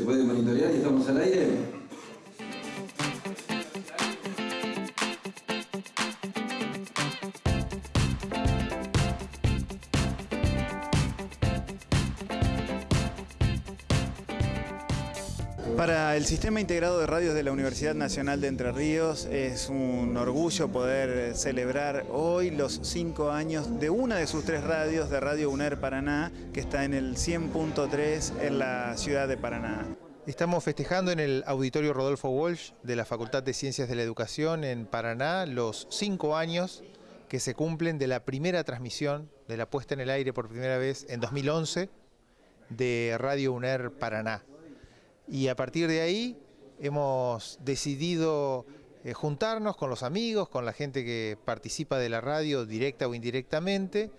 ¿Se puede monitorear y estamos al aire? Para el Sistema Integrado de Radios de la Universidad Nacional de Entre Ríos es un orgullo poder celebrar hoy los cinco años de una de sus tres radios de Radio UNER Paraná, que está en el 100.3 en la ciudad de Paraná. Estamos festejando en el Auditorio Rodolfo Walsh de la Facultad de Ciencias de la Educación en Paraná los cinco años que se cumplen de la primera transmisión, de la puesta en el aire por primera vez en 2011 de Radio UNER Paraná y a partir de ahí hemos decidido eh, juntarnos con los amigos, con la gente que participa de la radio directa o indirectamente,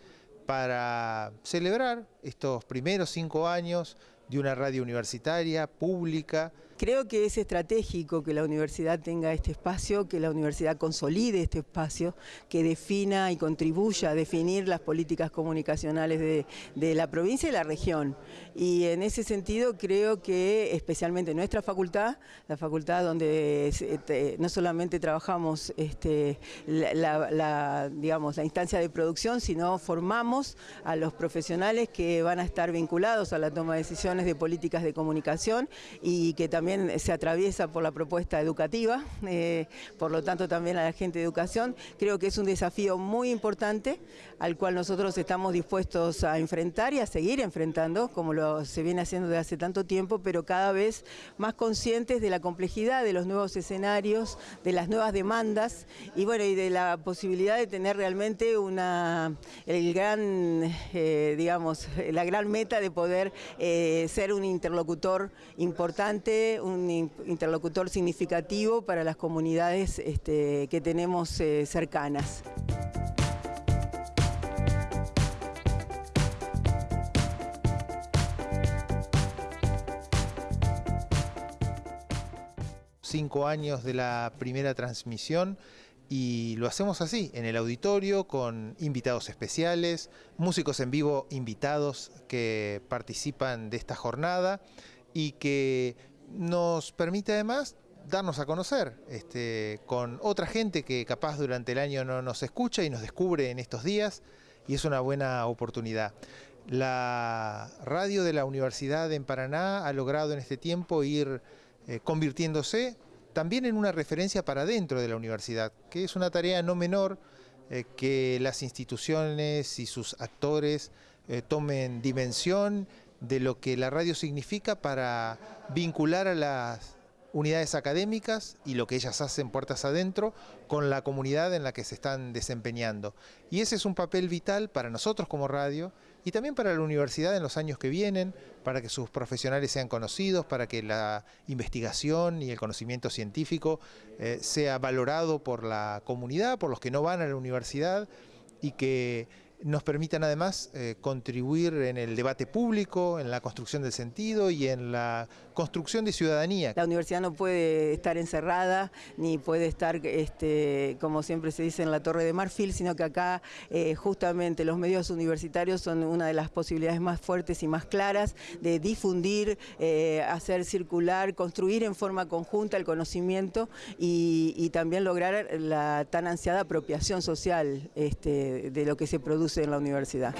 para celebrar estos primeros cinco años de una radio universitaria, pública. Creo que es estratégico que la universidad tenga este espacio, que la universidad consolide este espacio, que defina y contribuya a definir las políticas comunicacionales de, la provincia y la región. Y en ese sentido creo que especialmente nuestra facultad, la facultad donde este, no solamente trabajamos este, digamos, la instancia de producción, sino formamos a los profesionales que van a estar vinculados a la toma de decisiones de políticas de comunicación y que también se atraviesa por la propuesta educativa, eh, por lo tanto también a la gente de educación. Creo que es un desafío muy importante al cual nosotros estamos dispuestos a enfrentar y a seguir enfrentando, como lo se viene haciendo desde hace tanto tiempo, pero cada vez más conscientes de la complejidad de los nuevos escenarios, de las nuevas demandas y bueno, y de la posibilidad de tener realmente una, el gran, eh, digamos, la gran meta de poder eh, ser un interlocutor importante, un interlocutor significativo para las comunidades este, que tenemos eh, cercanas. Cinco años de la primera transmisión y lo hacemos así, en el auditorio, con invitados especiales, músicos en vivo invitados que participan de esta jornada y que nos permite además darnos a conocer este, con otra gente que capaz durante el año no nos escucha y nos descubre en estos días y es una buena oportunidad. La radio de la Universidad en Paraná ha logrado en este tiempo ir eh, convirtiéndose también en una referencia para dentro de la universidad, que es una tarea no menor eh, que las instituciones y sus actores eh, tomen dimensión de lo que la radio significa para vincular a las unidades académicas y lo que ellas hacen puertas adentro con la comunidad en la que se están desempeñando. Y ese es un papel vital para nosotros como radio y también para la universidad en los años que vienen, para que sus profesionales sean conocidos, para que la investigación y el conocimiento científico eh, sea valorado por la comunidad, por los que no van a la universidad y que nos permitan además eh, contribuir en el debate público, en la construcción del sentido y en la construcción de ciudadanía. La universidad no puede estar encerrada, ni puede estar, este, como siempre se dice, en la Torre de Marfil, sino que acá eh, justamente los medios universitarios son una de las posibilidades más fuertes y más claras de difundir, eh, hacer circular, construir en forma conjunta el conocimiento y, también lograr la tan ansiada apropiación social este, de lo que se produce en la universidad.